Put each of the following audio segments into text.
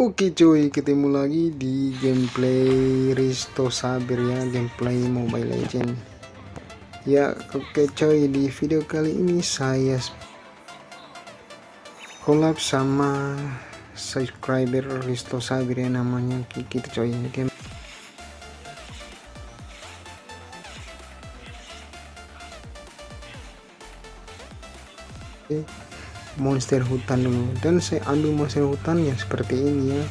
Oke cuy, ketemu lagi di gameplay Risto Sabir ya, gameplay Mobile Legend. Ya, oke coy, di video kali ini saya collab sama subscriber Risto Sabir ya namanya kita coy. Game monster hutan. Dulu dan saya ambil monster hutan ya seperti ini ya.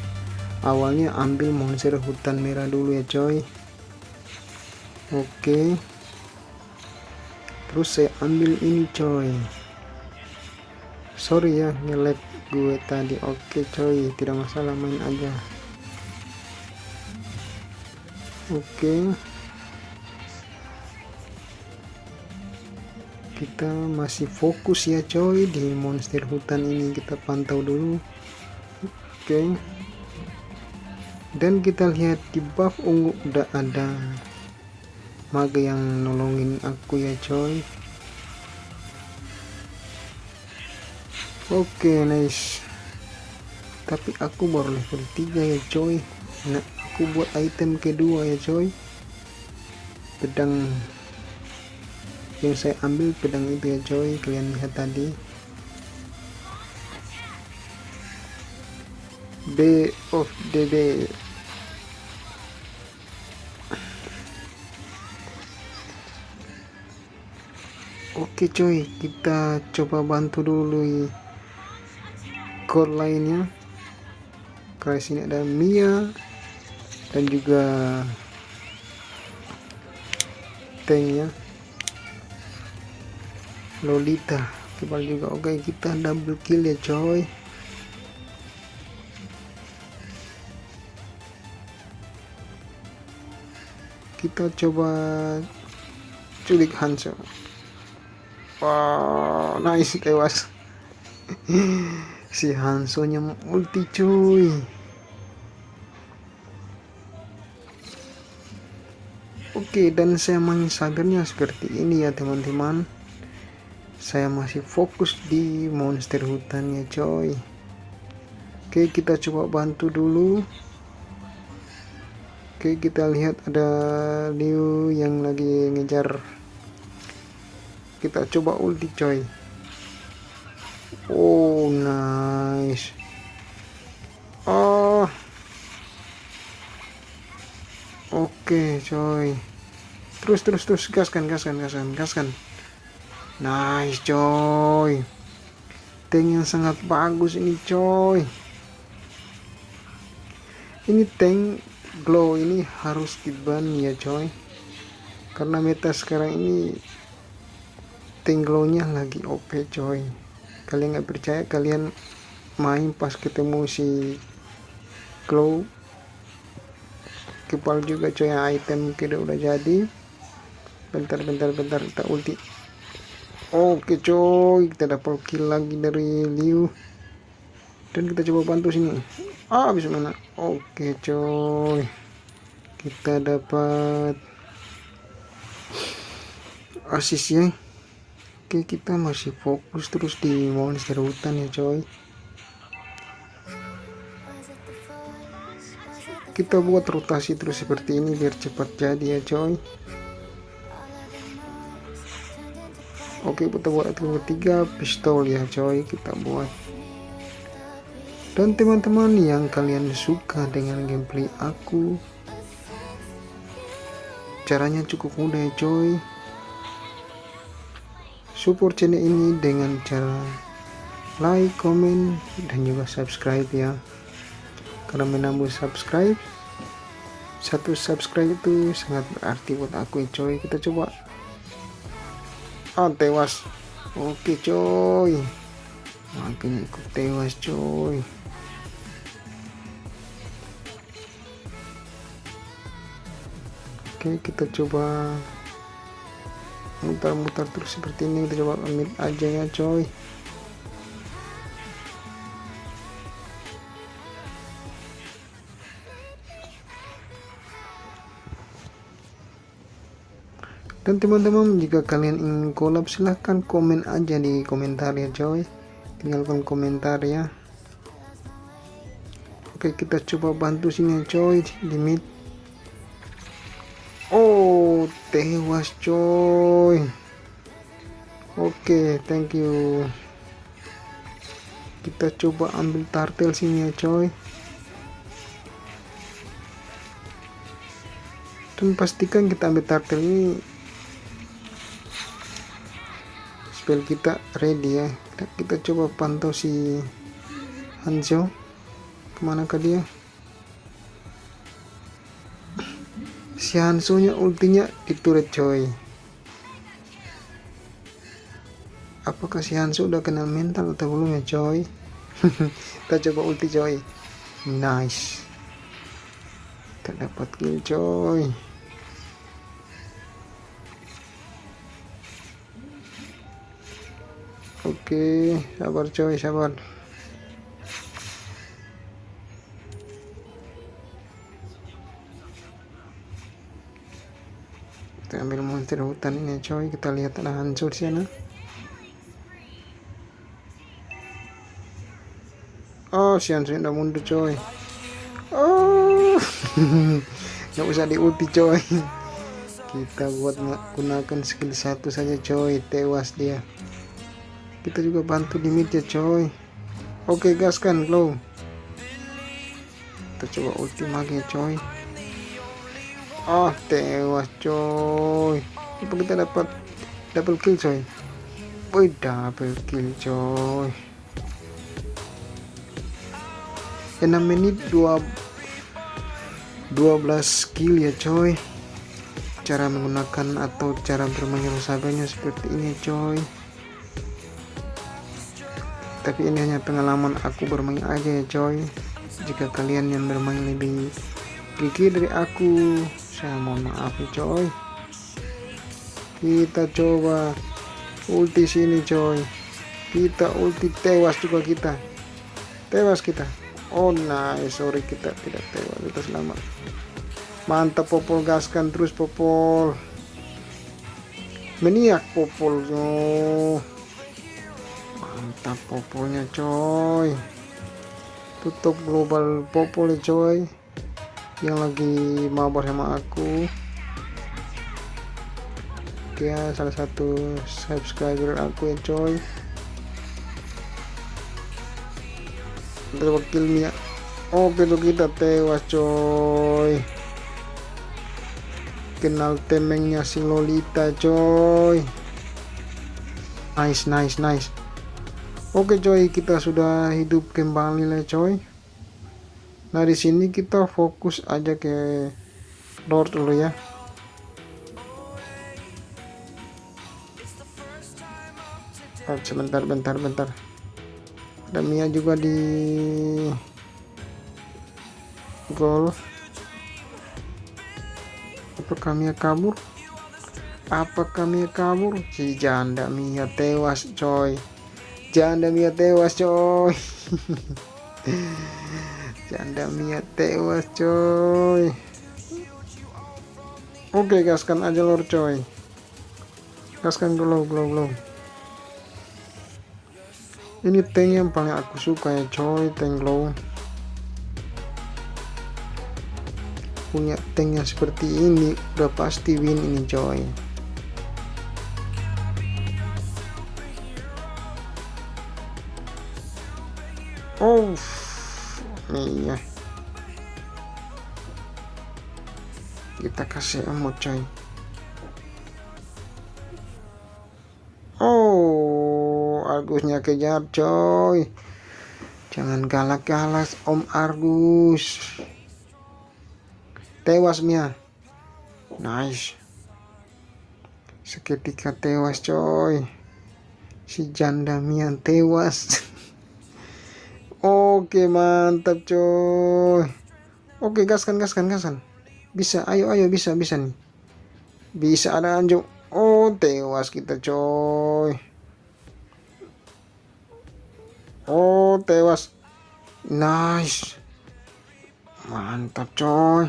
Awalnya ambil monster hutan merah dulu ya coy. Oke. Terus saya ambil ini coy. Sorry ya ngelag gue tadi. Oke coy. Tidak masalah main aja. Oke kita masih fokus ya coy di monster hutan ini. Kita pantau dulu. Oke. Okay. dan kita lihat di buff ungu udah ada mage yang nolongin aku ya coy. Oke okay, nice. Tapi aku baru level 3 ya coy. Nah aku buat item kedua ya coy. Pedang yang saya ambil pedang itu ya coy kalian lihat tadi. B of DB Oke coy kita coba bantu dulu core lainnya karena sini ada Mia dan juga tanknya Lolita. Kebal juga. Oke kita double kill ya coy. Kita coba culik Hanso wow nice tewas. Si Hanso nya multi cuy. Oke dan saya main sagarnya seperti ini ya teman-teman saya masih fokus di monster hutan ya coy. Oke kita coba bantu dulu. Oke kita lihat ada Liu yang lagi ngejar. Kita coba ulti coy. Oh nice. Oh. Oke coy. Terus terus terus. Gaskan gaskan gaskan gaskan Nice coy. Tank yang sangat bagus ini coy. Ini tank glow ini harus diban ya coy. Karena meta sekarang ini Tank glownya lagi OP coy. Kalian nggak percaya kalian main pas ketemu si glow. Kepal juga coy item kita udah jadi. Bentar bentar bentar kita ulti Oke coy, kita dapat kill lagi dari Liu. Dan kita coba bantu sini. Ah, bisa mana? Oke coy. Kita dapat asis ya. Oke, kita masih fokus terus di monster hutan ya coy. Kita buat rotasi terus seperti ini biar cepat jadi ya coy. Kita buat item ketiga pistol ya coy kita buat. Dan teman-teman yang kalian suka dengan gameplay aku caranya cukup mudah coy. Support channel ini dengan cara like, comment, dan juga subscribe ya. Karena menambah subscribe satu subscribe itu sangat berarti buat aku coy. Kita coba ah tewas oke coy. Makin ikut tewas coy. Oke kita coba mutar-mutar terus seperti ini. Kita coba ambil aja ya coy dan teman-teman jika kalian ingin collab silahkan komen aja di komentar ya coy tinggalkan komentar ya. Oke kita coba bantu sini coy limit oh tewas coy oke thank you. Kita coba ambil tartel sini ya coy dan pastikan kita ambil tartel ini spell kita ready ya. Kita, coba pantau si Hanzo. Ke mana ke dia? Si Hanzo nya ultinya di turret coy. Apakah si Hanzo udah kenal mental atau belum ya coy? Kita coba ulti coy. Nice. Kita dapat kill coy Oke, sabar coy, sabar. Kita ambil monster hutan ini coy, kita lihat ada hancur sana. Oh, si hancur udah mundur coy. Oh, nggak usah di ulti coy. Kita buat gunakan skill satu saja coy, tewas dia kita juga bantu di mid ya coy. Oke gas kan glow? Kita coba ulti lagi ya coy. Oh tewas coy. Apa kita dapat double kill coy? Wih double kill coy. 6 menit 2 12 kill ya coy. Cara menggunakan atau cara bermain sahabatnya seperti ini coy tapi ini hanya pengalaman aku bermain aja ya coy jika kalian yang bermain lebih gigi dari aku saya mohon maaf ya coy kita coba ulti sini coy kita ulti tewas juga kita. Tewas kita. Oh nice. Sorry kita tidak tewas. Kita selamat. Mantap popol. Gaskan terus popol. Meniak popol. Oh mantap popolnya coy. Tutup global popol ya coy. Yang lagi mabar sama aku. Dia salah satu subscriber aku ya coy. Wakil Mia. Oke tuh kita tewas coy. Kenal temengnya si Lolita coy. Nice nice nice Oke coy, kita sudah hidup kembali lah coy. Nah di sini kita fokus aja ke Lord dulu ya. Oh, sebentar, bentar, bentar. Ada Mia juga di gol. Apakah Mia kabur? Apakah Mia kabur? Si janda Mia tewas coy janda Mia tewas coy. Janda Mia tewas coy. Oke gaskan aja lor coy. Gaskan dulu glow glow. Ini tank yang paling aku suka ya coy tank glow. Punya tank yang seperti ini udah pasti win ini coy Kita kasih emot coy. Oh, Argusnya kejar coy. Jangan galak-galak Om Argus. Tewas Mia. Nice. Seketika tewas coy. Si janda Mia tewas. Oke mantap coy Oke gaskan gaskan gaskan Bisa ayo ayo bisa bisa nih. Bisa ada anjing Oh tewas kita coy. Oh tewas. Nice. Mantap coy.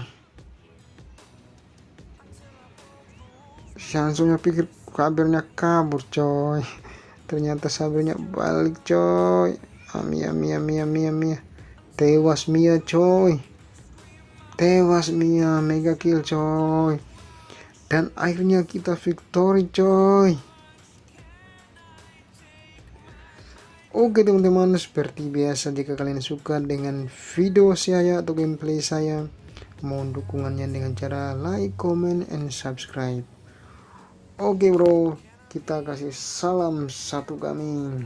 Langsungnya pikir kabarnya kabur coy. Ternyata sabarnya balik coy. Ami ami ami ami ami. Tewas Mia coy tewas Mia. Mega kill coy. Dan akhirnya kita victory coy. Oke teman-teman. Seperti biasa jika kalian suka dengan video saya atau gameplay saya mohon dukungannya dengan cara like, comment, and subscribe. Oke bro. Kita kasih salam satu kami